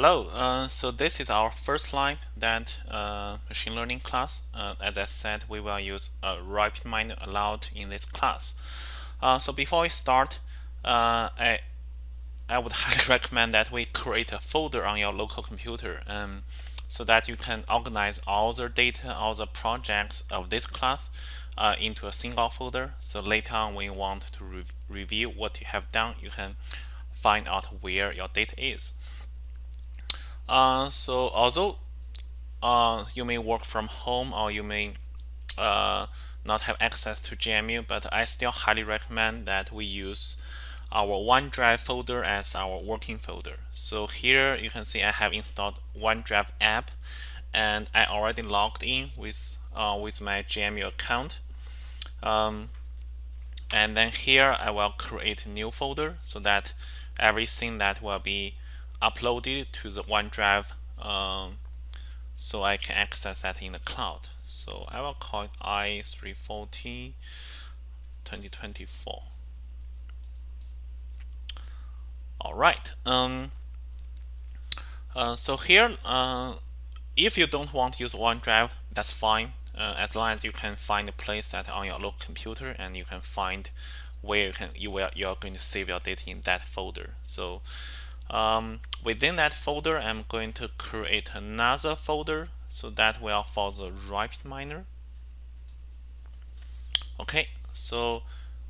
Hello, uh, so this is our first live that uh, machine learning class. Uh, as I said, we will use a RapidMiner allowed in this class. Uh, so before we start, uh, I, I would highly recommend that we create a folder on your local computer um, so that you can organize all the data, all the projects of this class uh, into a single folder. So later on when you want to re review what you have done, you can find out where your data is. Uh, so although uh, you may work from home or you may uh, not have access to GMU, but I still highly recommend that we use our OneDrive folder as our working folder. So here you can see I have installed OneDrive app and I already logged in with uh, with my GMU account. Um, and then here I will create a new folder so that everything that will be uploaded to the OneDrive um, so I can access that in the cloud. So I will call it i340 2024. All right. Um, uh, so here, uh, if you don't want to use OneDrive, that's fine. Uh, as long as you can find a place that on your local computer and you can find where you can you will you're going to save your data in that folder. So um, within that folder, I'm going to create another folder so that will for the RapidMiner. Okay, so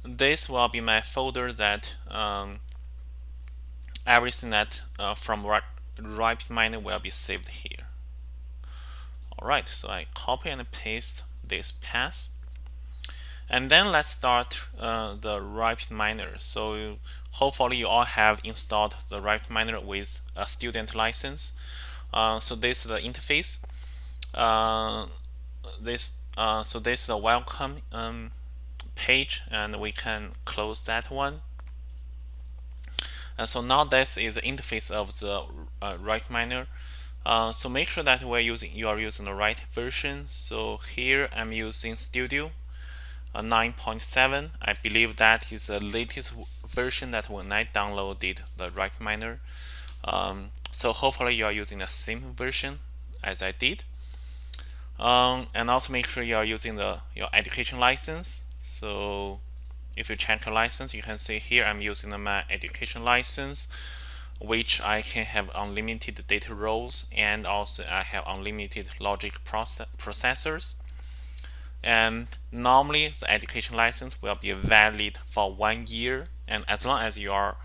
this will be my folder that um, everything that uh, from Miner will be saved here. Alright, so I copy and paste this path. And then let's start uh, the Miner. So hopefully you all have installed the RapidMiner with a student license. Uh, so this is the interface. Uh, this uh, so this is the welcome um, page, and we can close that one. And so now this is the interface of the uh, RapidMiner. Uh, so make sure that we're using you are using the right version. So here I'm using Studio uh, 9.7. I believe that is the latest version that when I downloaded the RapidMiner. Um, so hopefully you are using the same version as I did. Um, and also make sure you are using the your education license. So if you check your license, you can see here I'm using my education license, which I can have unlimited data rows and also I have unlimited logic process processors. And normally the education license will be valid for one year and as long as you are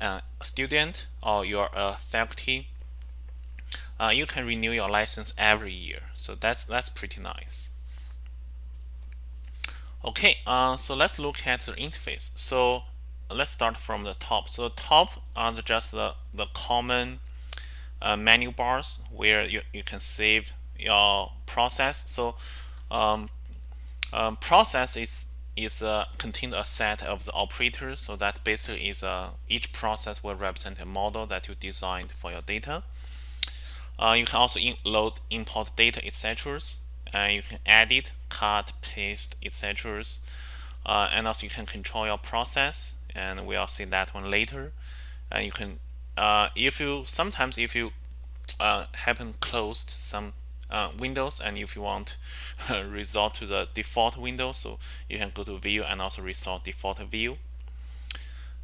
a student or you're a faculty uh, you can renew your license every year. So that's that's pretty nice. Okay uh, so let's look at the interface. So let's start from the top. So the top are just the, the common uh, menu bars where you, you can save your process. So um, um, process is is uh, contain a set of the operators so that basically is uh, each process will represent a model that you designed for your data. Uh, you can also in load import data etc and you can edit cut paste etc uh, and also you can control your process and we'll see that one later. And you can uh, if you sometimes if you uh, happen closed some uh, windows and if you want resort to the default window so you can go to view and also resort default view.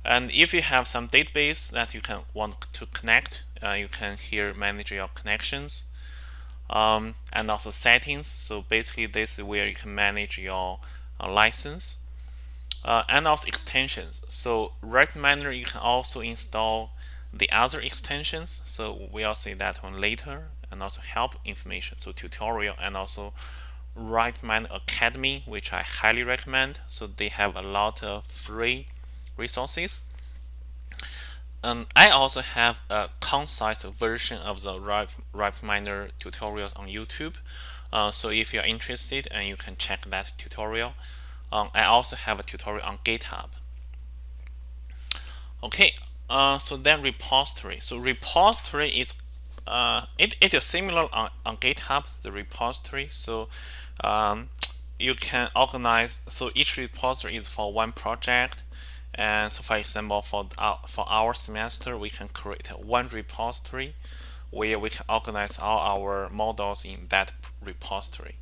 And if you have some database that you can want to connect uh, you can here manage your connections um, and also settings. So basically this is where you can manage your uh, license uh, and also extensions. So RapidMiner you can also install the other extensions. So we'll see that one later and also help information so tutorial and also RapidMiner Academy which I highly recommend. So they have a lot of free resources. Um, I also have a concise version of the right RapidMiner tutorials on YouTube. Uh, so if you're interested and you can check that tutorial um, I also have a tutorial on GitHub. Okay uh, so then repository. So repository is uh, it, it is similar on, on GitHub, the repository. So um, you can organize, so each repository is for one project. And so for example, for our, for our semester, we can create one repository where we can organize all our models in that repository.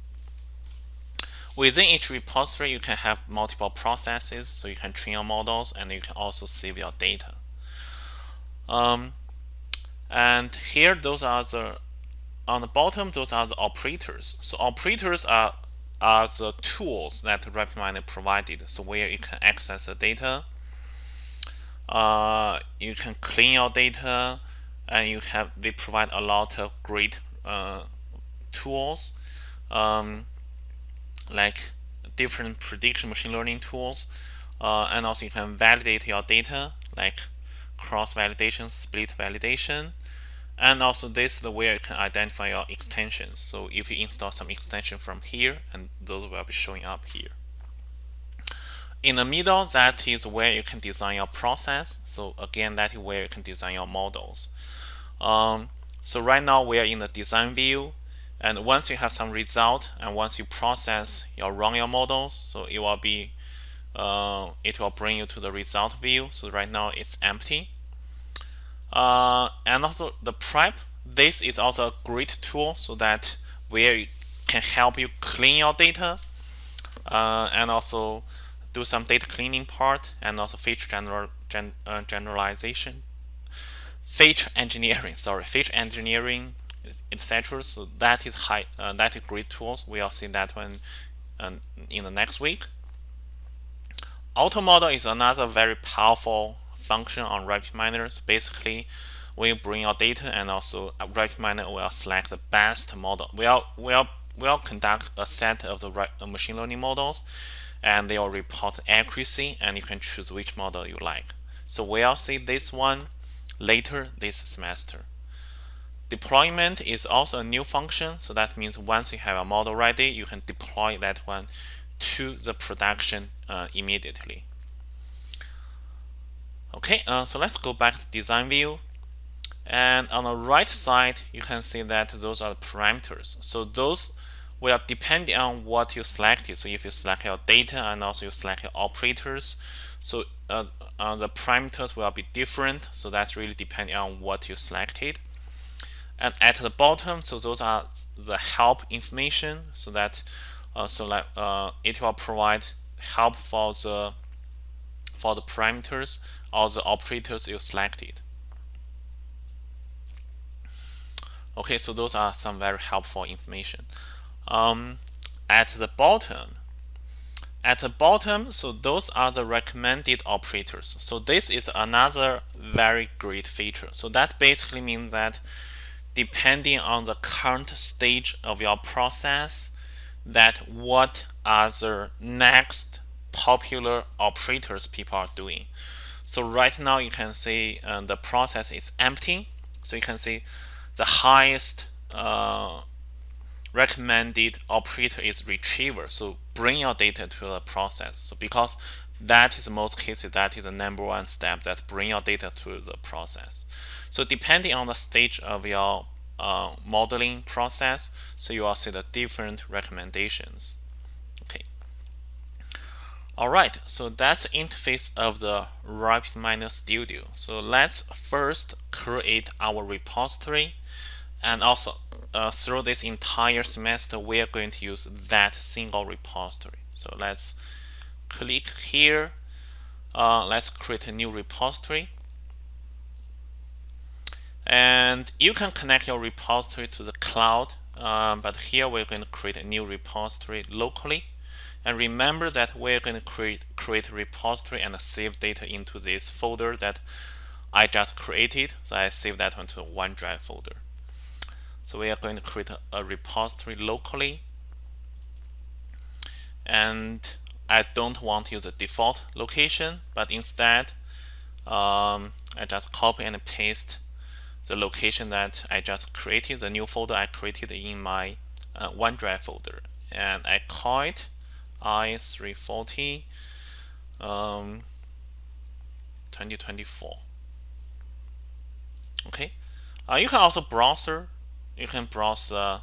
Within each repository, you can have multiple processes, so you can train your models and you can also save your data. Um, and here, those are the on the bottom, those are the operators. So operators are are the tools that RapidMiner provided. So where you can access the data, uh, you can clean your data, and you have they provide a lot of great uh, tools. Um, like different prediction machine learning tools uh, and also you can validate your data like cross validation split validation and also this is the where you can identify your extensions. So if you install some extension from here and those will be showing up here. In the middle that is where you can design your process. So again that is where you can design your models. Um, so right now we are in the design view and once you have some result and once you process your run your models so it will be uh, it will bring you to the result view. So right now it's empty uh, and also the prep this is also a great tool so that where it can help you clean your data uh, and also do some data cleaning part and also feature general, gen, uh, generalization feature engineering sorry feature engineering etc. So that is high, uh, that is great tools. We'll see that one um, in the next week. Auto model is another very powerful function on RapidMiner. So basically, we bring your data and also RapidMiner will select the best model. We'll, we'll, we'll conduct a set of the uh, machine learning models and they will report accuracy and you can choose which model you like. So we'll see this one later this semester. Deployment is also a new function. So that means once you have a model ready, you can deploy that one to the production uh, immediately. Okay, uh, so let's go back to design view. And on the right side, you can see that those are the parameters. So those will depend on what you selected. So if you select your data and also you select your operators, so uh, uh, the parameters will be different. So that's really depending on what you selected and at the bottom so those are the help information so that uh, so like uh, it will provide help for the for the parameters or the operators you selected okay so those are some very helpful information. Um, at the bottom at the bottom so those are the recommended operators. So this is another very great feature. So that basically means that depending on the current stage of your process that what are the next popular operators people are doing. So right now you can see uh, the process is empty. So you can see the highest uh, recommended operator is retriever. So bring your data to the process. So because that is the most cases that is the number one step that bring your data to the process. So depending on the stage of your uh, modeling process, so you will see the different recommendations. Okay. All right, so that's the interface of the RapidMiner Studio. So let's first create our repository and also uh, through this entire semester, we are going to use that single repository. So let's click here. Uh, let's create a new repository. And you can connect your repository to the cloud, um, but here we're going to create a new repository locally. And remember that we're going to create, create a repository and save data into this folder that I just created. So I save that one to a OneDrive folder. So we are going to create a, a repository locally. And I don't want to use the default location, but instead um, I just copy and paste the location that I just created, the new folder I created in my uh, OneDrive folder. And I call it i340 um, 2024. Okay. Uh, you can also browser. You can browse uh,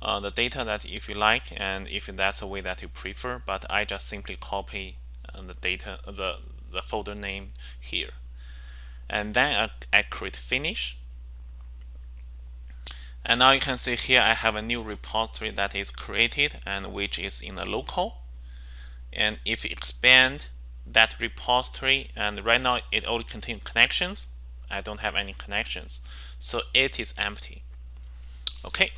uh, the data that if you like and if that's the way that you prefer. But I just simply copy uh, the data, the the folder name here and then I, I create finish and now you can see here I have a new repository that is created and which is in the local. And if you expand that repository and right now it only contains connections I don't have any connections. So it is empty. Okay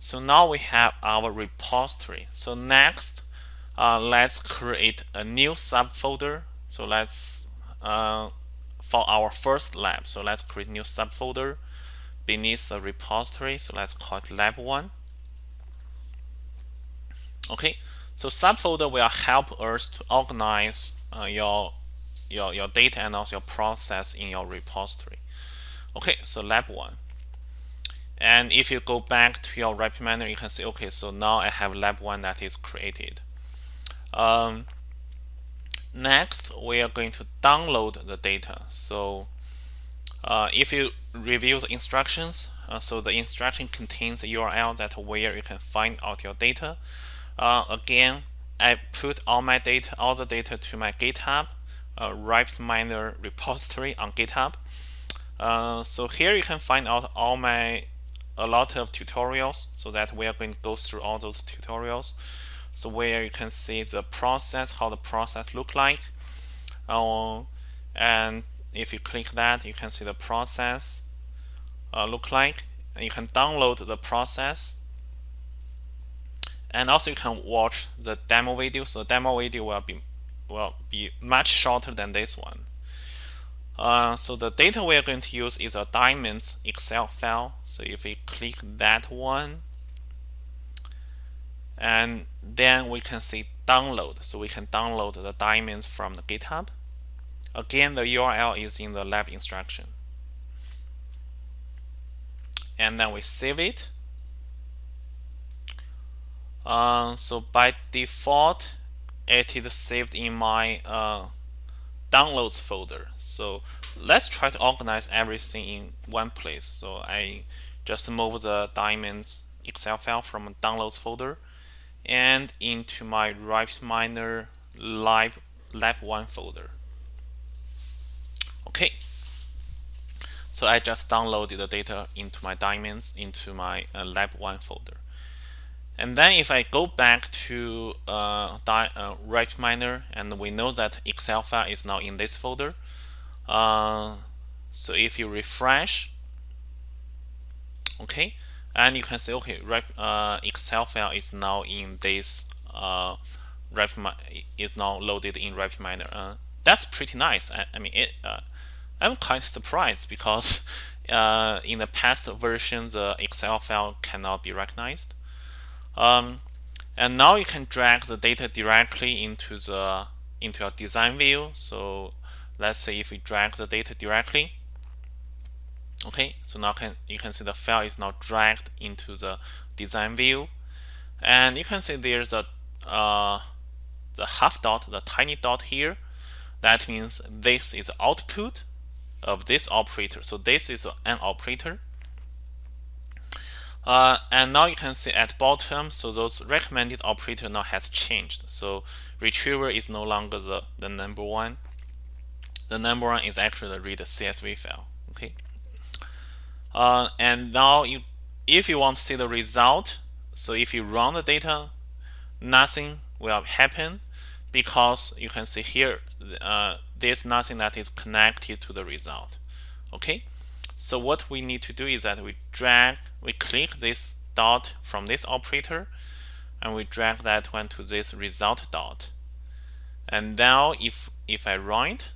so now we have our repository. So next uh, let's create a new subfolder. So let's uh, for our first lab. So let's create new subfolder beneath the repository so let's call it lab 1 okay so subfolder will help us to organize uh, your your your data and also your process in your repository. Okay so lab 1 and if you go back to your RapidMiner you can see okay so now I have lab 1 that is created. Um, next we are going to download the data. So uh, if you review the instructions uh, so the instruction contains a URL that where you can find out your data. Uh, again I put all my data all the data to my github uh, RapidMiner repository on github. Uh, so here you can find out all my a lot of tutorials so that we are going to go through all those tutorials. So where you can see the process how the process look like. Uh, and if you click that you can see the process uh, look like you can download the process and also you can watch the demo video so the demo video will be will be much shorter than this one uh, so the data we are going to use is a diamonds Excel file. So if we click that one, and then we can see download. So we can download the diamonds from the GitHub. Again, the URL is in the lab instruction. And then we save it. Uh, so by default, it is saved in my uh, downloads folder. So let's try to organize everything in one place. So I just move the diamonds Excel file from downloads folder and into my RapidMiner live lab 1 folder. Okay. So I just downloaded the data into my diamonds into my uh, lab 1 folder. And then if I go back to uh, uh, RapidMiner and we know that Excel file is now in this folder. Uh, so if you refresh, okay, and you can see, okay, uh, Excel file is now in this uh, is now loaded in RapidMiner. Uh, that's pretty nice. I, I mean, it, uh, I'm quite surprised because uh, in the past version, the Excel file cannot be recognized. Um, and now you can drag the data directly into the into your design view. So let's say if we drag the data directly, okay, so now can you can see the file is now dragged into the design view, and you can see there's a uh, the half dot, the tiny dot here. That means this is output of this operator. So this is an operator uh, and now you can see at bottom, so those recommended operator now has changed. So retriever is no longer the, the number one. The number one is actually the read CSV file. Okay. Uh, and now you, if you want to see the result, so if you run the data, nothing will happen because you can see here uh, there's nothing that is connected to the result. Okay. So what we need to do is that we drag, we click this dot from this operator and we drag that one to this result dot. And now if if I run it,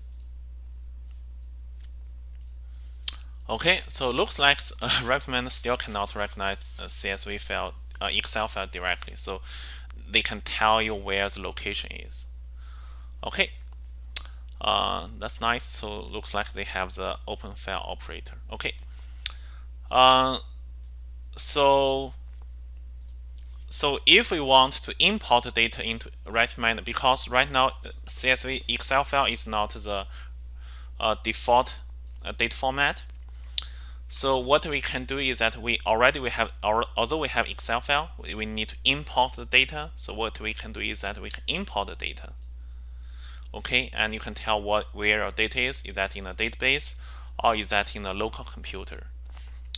okay, so looks like uh, RapidMiner still cannot recognize a CSV file, uh, Excel file directly. So they can tell you where the location is. Okay, uh, that's nice. So looks like they have the open file operator. Okay. Uh, so so if we want to import data into RapidMiner, because right now CSV Excel file is not the uh, default uh, data format. So what we can do is that we already we have although we have Excel file, we need to import the data. So what we can do is that we can import the data okay and you can tell what where your data is is that in a database or is that in a local computer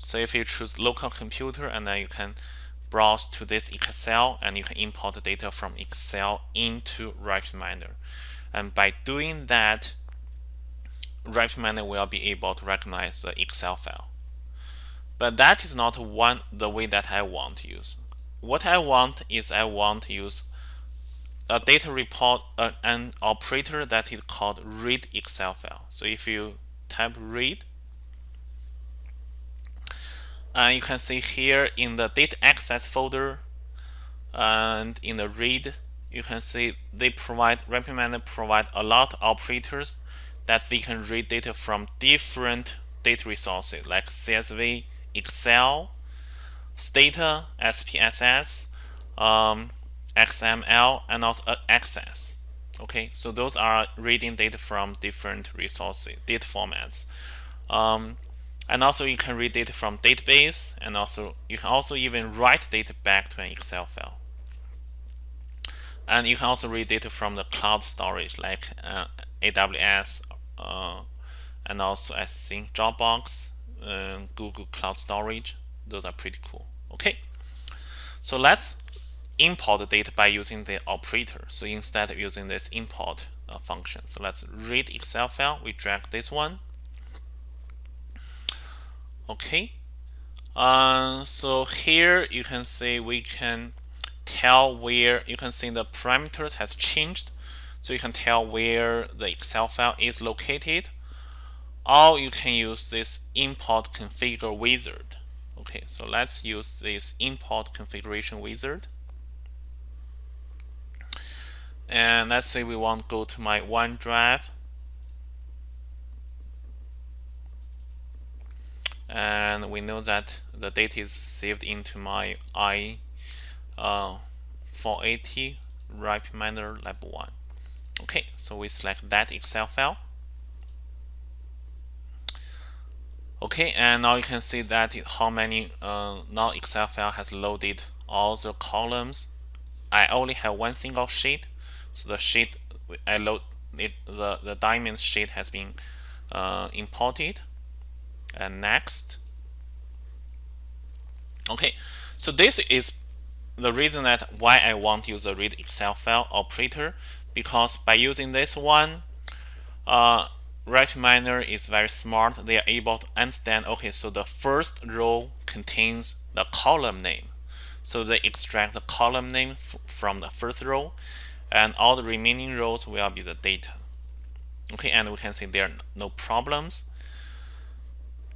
So if you choose local computer and then you can browse to this Excel and you can import the data from Excel into RapidMiner. And by doing that, RapidMiner will be able to recognize the Excel file. But that is not one the way that I want to use. What I want is I want to use a data report uh, an operator that is called read Excel file. So if you type read, uh, you can see here in the data access folder and in the read, you can see they provide RapidMiner provide a lot of operators that they can read data from different data resources like CSV, Excel, Stata, SPSS, um, XML, and also Access. Okay, so those are reading data from different resources, data formats. Um, and also you can read data from database, and also you can also even write data back to an Excel file. And you can also read data from the cloud storage like uh, AWS, uh, and also I think Dropbox, uh, Google Cloud Storage. Those are pretty cool. Okay, so let's import the data by using the operator. So instead of using this import uh, function, so let's read Excel file. We drag this one. Okay, uh, so here you can see we can tell where you can see the parameters has changed. So you can tell where the Excel file is located or you can use this import configure wizard. Okay, so let's use this import configuration wizard. And let's say we want to go to my OneDrive. And we know that the data is saved into my i uh, 480 RapidMiner Lab 1. Okay, so we select that Excel file. Okay, and now you can see that how many uh, now Excel file has loaded all the columns. I only have one single sheet, so the sheet I load it the the diamond sheet has been uh, imported. And next, okay, so this is the reason that why I want to use the read Excel file operator because by using this one, uh, RapidMiner is very smart. They are able to understand, okay, so the first row contains the column name. So they extract the column name from the first row and all the remaining rows will be the data. Okay, and we can see there are no problems.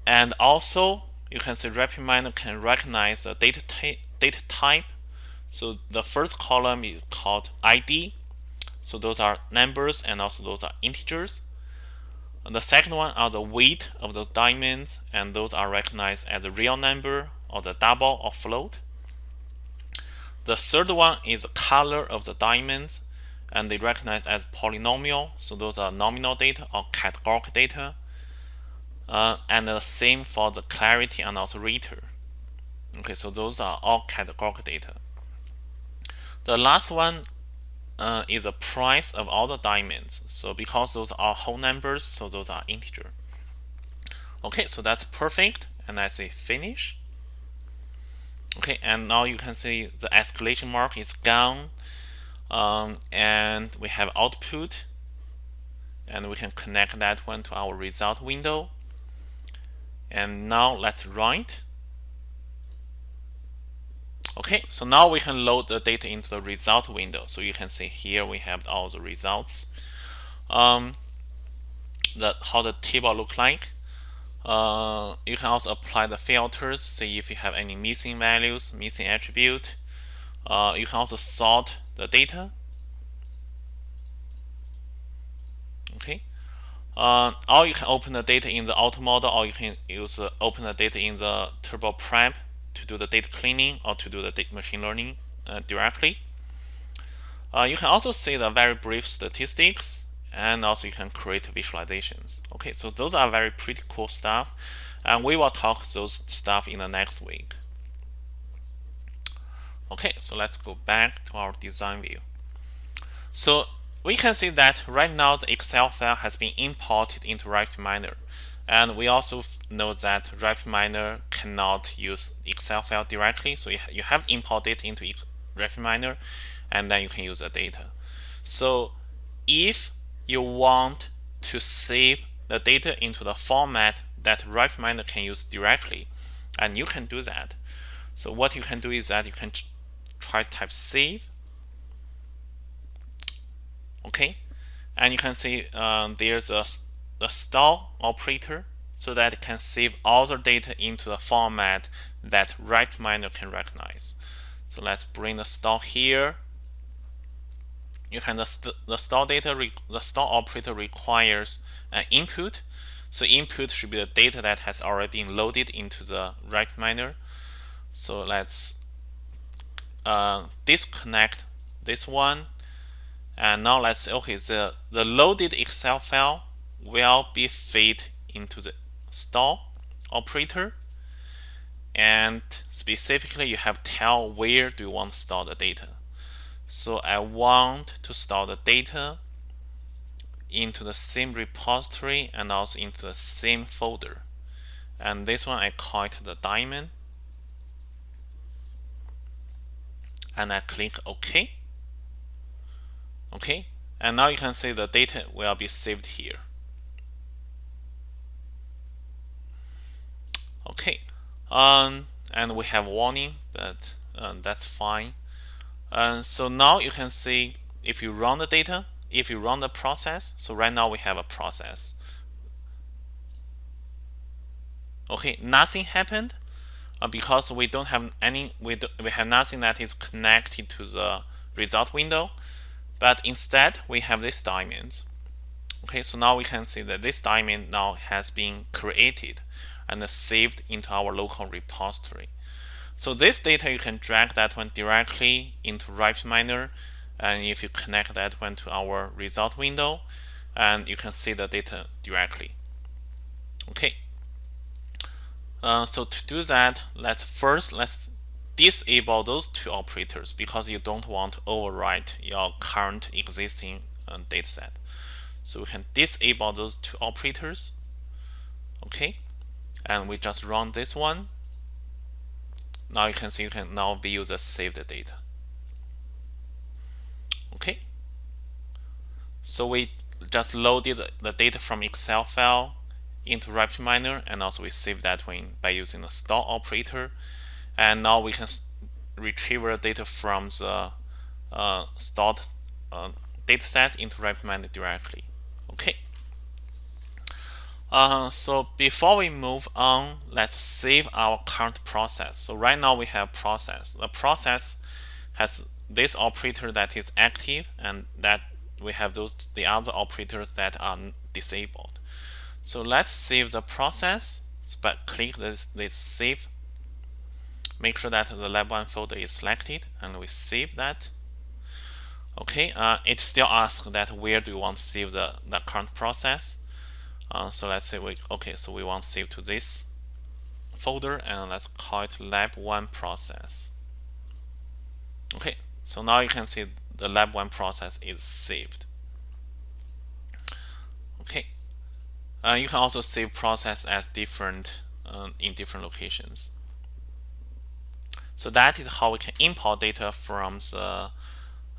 And also, you can see RapidMiner can recognize the data, data type. So the first column is called ID. So those are numbers and also those are integers. The second one are the weight of those diamonds, and those are recognized as the real number or the double or float. The third one is the color of the diamonds, and they recognize as polynominal, so those are nominal data or categorical data. Uh, and the same for the clarity and also rater. Okay, so those are all categorical data. The last one uh, is the price of all the diamonds. So because those are whole numbers, so those are integer. Okay, so that's perfect. And I say finish. Okay, and now you can see the escalation mark is gone. Um, and we have output. And we can connect that one to our result window. And now let's write. Okay, so now we can load the data into the result window. So you can see here we have all the results. Um, the, how the table look like. Uh, you can also apply the filters, see if you have any missing values, missing attribute. Uh, you can also sort the data. Okay. Uh, or you can open the data in the auto model, or you can use uh, open the data in the turbo prep to do the data cleaning or to do the machine learning uh, directly. You can also see the very brief statistics and also you can create visualizations. Okay, so those are very pretty cool stuff and we will talk those stuff in the next week. Okay, so let's go back to our design view. So we can see that right now the Excel file has been imported into RapidMiner and we also know that RapidMiner cannot use Excel file directly. So you, have to import it into RapidMiner and then you can use the data. So if you want to save the data into the format that RapidMiner can use directly, and you can do that. So what you can do is that you can try type save. Okay, and you can see um, there's a, a operator so that it can save all the data into the format that RapidMiner can recognize. So let's bring the store here. You can the, st the store data the store operator requires an input. So input should be the data that has already been loaded into the RapidMiner. So let's uh, disconnect this one. And now let's say, okay, the, the loaded Excel file will be fed into the store operator. And specifically, you have tell where do you want to store the data. So I want to store the data into the same repository and also into the same folder. And this one I call it the diamond. And I click OK. Okay, and now you can see the data will be saved here. Okay, um, and we have warning, but um, that's fine. Uh, so now you can see if you run the data, if you run the process, so right now we have a process. Okay, nothing happened uh, because we don't have any, we, do, we have nothing that is connected to the result window, but instead we have this diamond. Okay, so now we can see that this diamond now has been created and saved into our local repository. So this data, you can drag that one directly into RapidMiner. And if you connect that one to our result window, and you can see the data directly. Okay. Uh, so to do that, let's first let's disable those two operators because you don't want to overwrite your current existing uh, dataset. So we can disable those two operators. Okay, and we just run this one now you can see you can now view the saved data. Okay. So we just loaded the data from Excel file into RapidMiner and also we save that one by using the store operator. And now we can retrieve the data from the uh, stored uh, dataset into RapidMiner directly. Uh, so before we move on, let's save our current process. So right now we have process. The process has this operator that is active and that we have those the other operators that are disabled. So let's save the process. But click this, this save. Make sure that the lab one folder is selected and we save that. Okay, uh, it still asks that where do you want to save the, the current process. Uh, so let's say we okay, so we want to save to this folder and let's call it lab1 process. Okay, so now you can see the lab1 process is saved. Okay, uh, you can also save process as different uh, in different locations. So that is how we can import data from the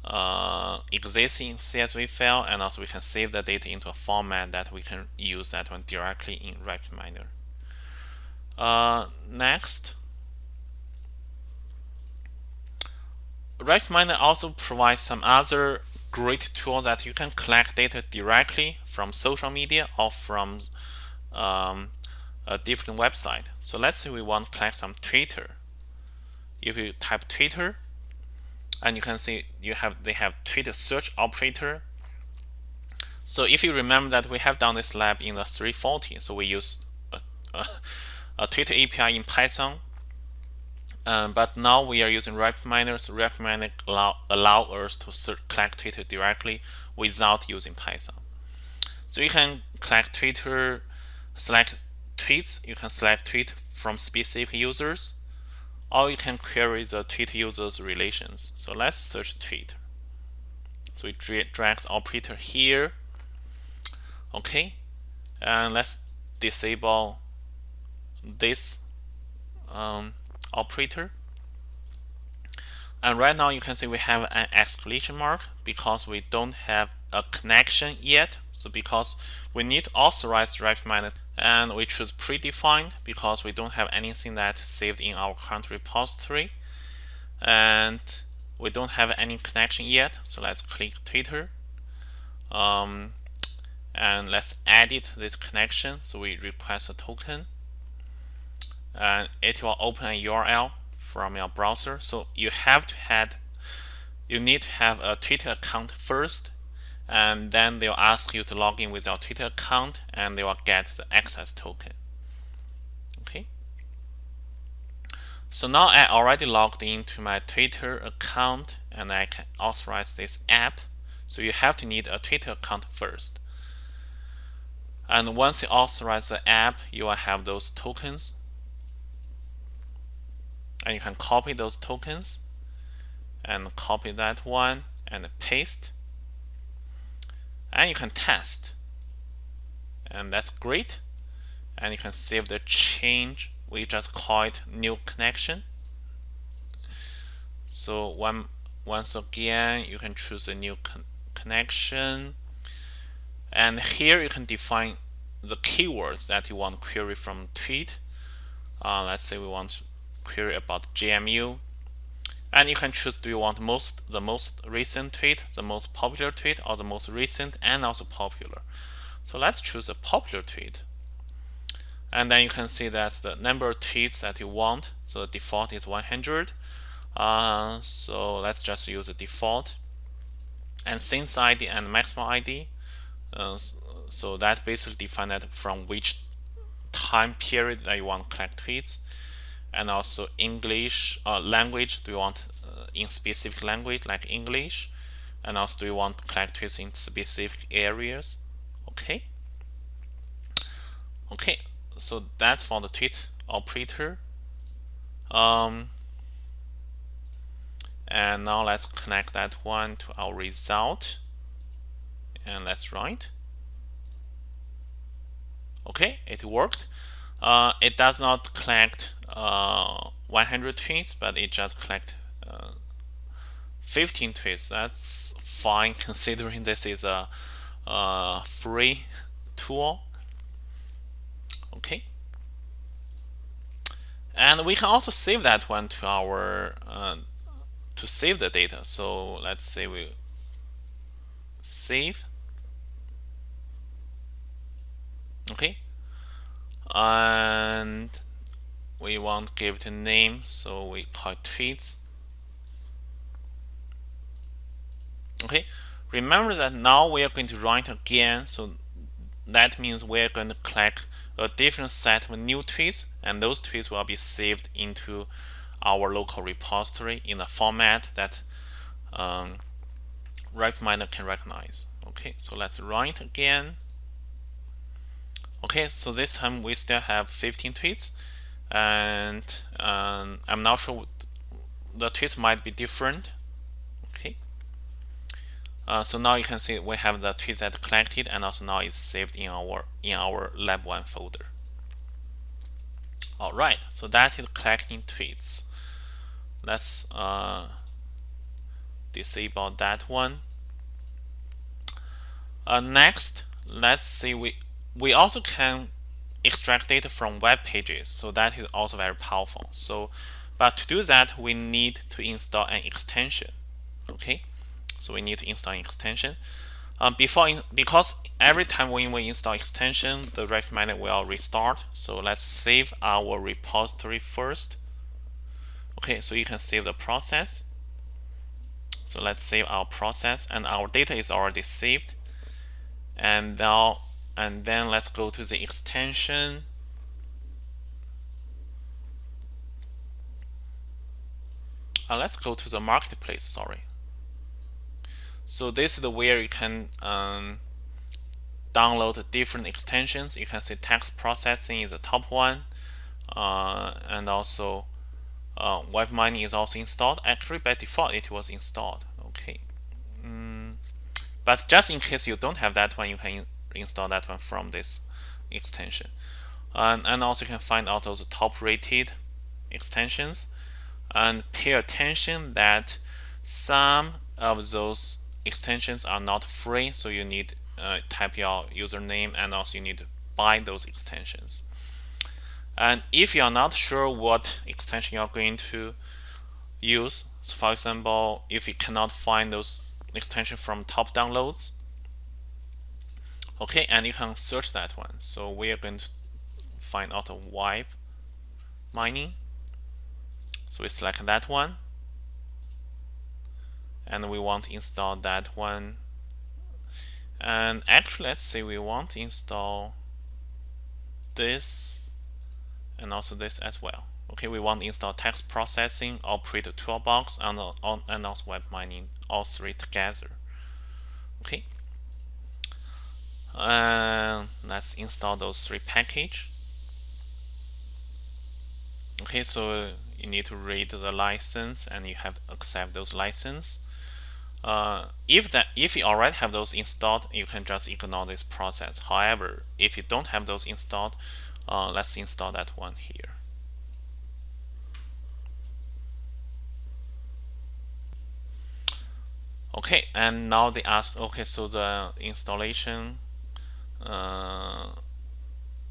uh, existing CSV file and also we can save the data into a format that we can use that one directly in RapidMiner. Uh, next, RapidMiner also provides some other great tool that you can collect data directly from social media or from um, a different website. So let's say we want to collect some Twitter. If you type Twitter, and you can see you have they have Twitter search operator. So if you remember that we have done this lab in the 340, so we use a, a, a Twitter API in Python. Um, but now we are using RapidMiner, so RapidMiner allow, allow us to search, collect Twitter directly without using Python. So you can collect Twitter, select tweets, you can select tweet from specific users, or you can query the tweet users relations. So let's search tweet. So we drag the operator here. Okay, and let's disable this um, operator. And right now you can see we have an exclamation mark because we don't have a connection yet. So because we need to authorize RapidMiner and we choose predefined because we don't have anything that saved in our current repository. And we don't have any connection yet. So let's click Twitter. Um, and let's edit this connection. So we request a token and it will open a URL from your browser. So you have to have, you need to have a Twitter account first and then they'll ask you to log in with your Twitter account and they will get the access token. Okay. So now I already logged into my Twitter account and I can authorize this app. So you have to need a Twitter account first. And once you authorize the app, you will have those tokens. And you can copy those tokens and copy that one and paste and you can test. And that's great. And you can save the change we just call it new connection. So one once again you can choose a new con connection. And here you can define the keywords that you want to query from tweet. Uh, let's say we want to query about JMU and you can choose do you want most the most recent tweet, the most popular tweet, or the most recent and also popular. So let's choose a popular tweet. And then you can see that the number of tweets that you want, so the default is 100. Uh, so let's just use the default. And since ID and maximum ID, uh, so that basically defined from which time period that you want to collect tweets and also English uh, language. Do you want uh, in specific language like English? And also, do you want tweets in specific areas? Okay. Okay, so that's for the tweet operator. Um, and now let's connect that one to our result. And let's write. Okay, it worked. Uh, it does not collect uh, 100 tweets, but it just collect uh, 15 tweets. That's fine considering this is a, a free tool. Okay. And we can also save that one to our uh, to save the data. So let's say we save. Okay. And we want give it a name so we call it tweets okay? Remember that now we are going to write again so that means we're going to collect a different set of new tweets and those tweets will be saved into our local repository in a format that um, RapidMiner can recognize. Okay? So let's write again. Okay? So this time we still have 15 tweets and um, I'm not sure the tweets might be different. Okay. Uh, so now you can see we have the tweets that collected and also now it's saved in our in our lab 1 folder. All right. So that is collecting tweets. Let's uh, disable that one. Uh, next let's see we we also can extract data from web pages. So that is also very powerful. So, but to do that, we need to install an extension. Okay, so we need to install an extension. Um, before, in, because every time when we install extension, the RapidMiner will restart. So let's save our repository first. Okay, so you can save the process. So let's save our process and our data is already saved. And now and then let's go to the extension. Uh, let's go to the marketplace sorry. So this is the where you can um, download different extensions. You can see text processing is the top one uh, and also uh, web mining is also installed. Actually by default it was installed. Okay. Mm. but just in case you don't have that one you can install that one from this extension. And, and also you can find out those top rated extensions and pay attention that some of those extensions are not free so you need uh, type your username and also you need to buy those extensions and if you're not sure what extension you're going to use so for example if you cannot find those extension from top downloads okay and you can search that one. So we are going to find out a web mining. So we select that one. And we want to install that one. And actually let's say we want to install this and also this as well. Okay we want to install text processing operator toolbox and, uh, and also web mining all three together. Okay and let's install those three package. Okay so you need to read the license and you have to accept those license. Uh, if that if you already have those installed you can just ignore this process. However if you don't have those installed uh, let's install that one here. Okay and now they ask okay so the installation uh,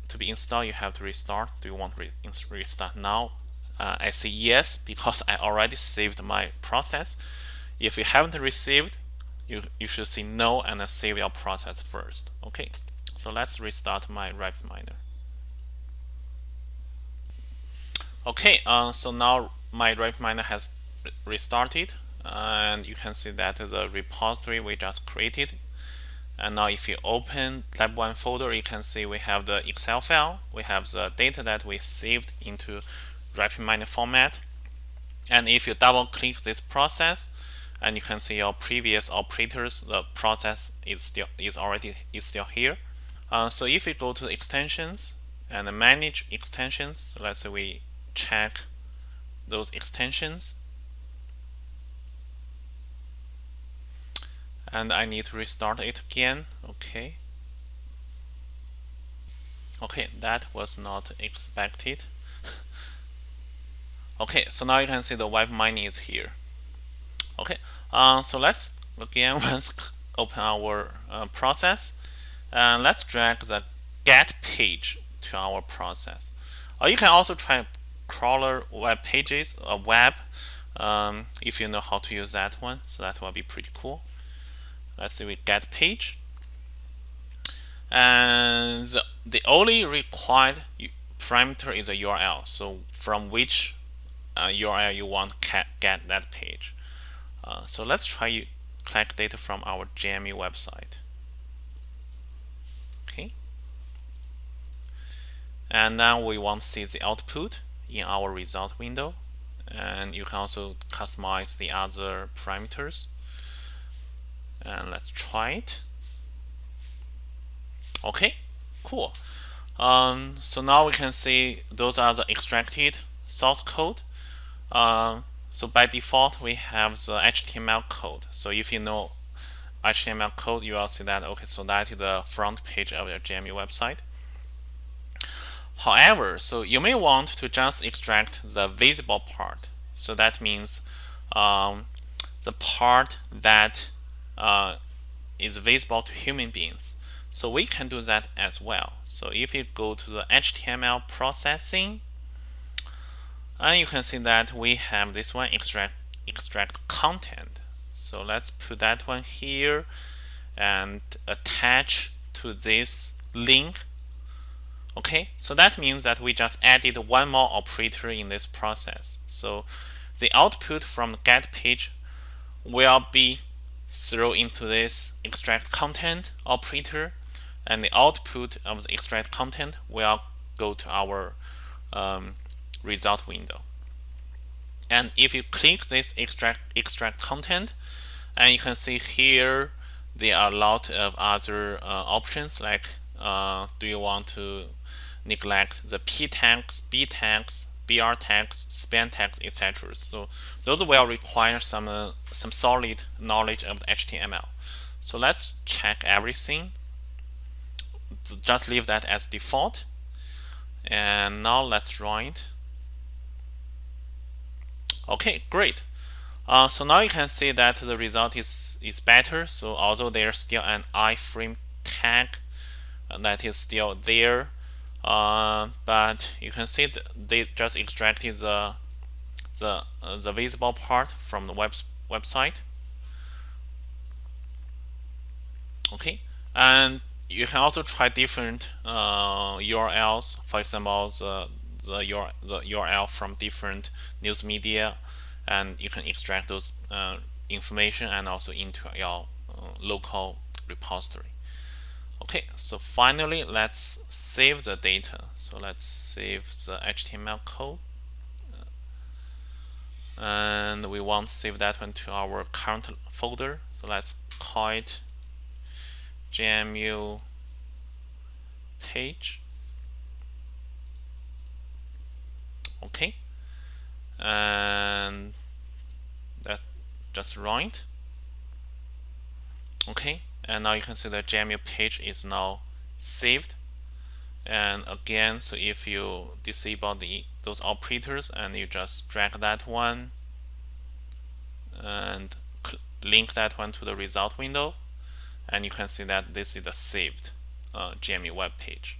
to be installed you have to restart. Do you want to re restart now? Uh, I say yes because I already saved my process. If you haven't received you, you should say no and save your process first. Okay so let's restart my RapidMiner okay uh, so now my RapidMiner has restarted and you can see that the repository we just created and now if you open lab 1 folder you can see we have the excel file. We have the data that we saved into RapidMiner format. And if you double click this process and you can see your previous operators the process is still is already is still here. Uh, so if we go to extensions and manage extensions let's say we check those extensions and I need to restart it again. Okay. Okay that was not expected. Okay so now you can see the web mining is here. Okay uh, so let's again once open our uh, process. And let's drag the get page to our process. Or you can also try crawler web pages a web um, if you know how to use that one. So that will be pretty cool let's see we get page. And the, only required parameter is a URL so from which uh, URL you want get that page. Uh, so let's try collect data from our JMU website. Okay. And now we want to see the output in our result window. And you can also customize the other parameters and let's try it. Okay cool. Um, so now we can see those are the extracted source code. Uh, so by default we have the HTML code. So if you know HTML code you will see that okay so that is the front page of your JMU website. However so you may want to just extract the visible part. So that means um, the part that uh, is visible to human beings. So we can do that as well. So if you go to the HTML processing, and you can see that we have this one extract extract content. So let's put that one here and attach to this link. Okay, so that means that we just added one more operator in this process. So the output from the get page will be throw into this extract content operator and the output of the extract content will go to our um, result window. And if you click this extract extract content, and you can see here there are a lot of other uh, options like uh, do you want to neglect the p tags, b tags, BR tags, span tags, etc. So those will require some uh, some solid knowledge of the HTML. So let's check everything. Just leave that as default. And now let's run it. Okay, great. Uh, so now you can see that the result is, is better. So although there's still an iframe tag uh, that is still there, uh, but you can see they just extracted the the uh, the visible part from the web website. Okay, and you can also try different uh, URLs. For example, the the, URL, the URL from different news media, and you can extract those uh, information and also into your uh, local repository. Okay, so finally, let's save the data. So let's save the HTML code. And we want to save that one to our current folder. So let's call it JMU page. Okay. And that just it. Okay and now you can see the JMU page is now saved. And again so if you disable the those operators and you just drag that one and link that one to the result window and you can see that this is the saved uh, web page